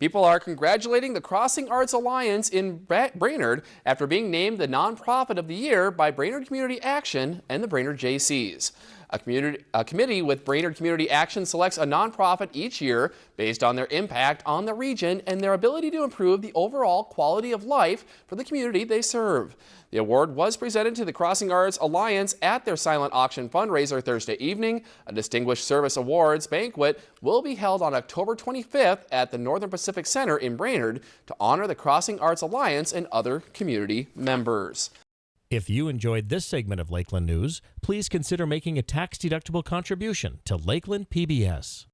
People are congratulating the Crossing Arts Alliance in Brainerd after being named the Nonprofit of the Year by Brainerd Community Action and the Brainerd Jaycees. A, a committee with Brainerd Community Action selects a nonprofit each year based on their impact on the region and their ability to improve the overall quality of life for the community they serve. The award was presented to the Crossing Arts Alliance at their silent auction fundraiser Thursday evening. A Distinguished Service Awards banquet will be held on October 25th at the Northern Pacific Center in Brainerd to honor the Crossing Arts Alliance and other community members. If you enjoyed this segment of Lakeland News, please consider making a tax-deductible contribution to Lakeland PBS.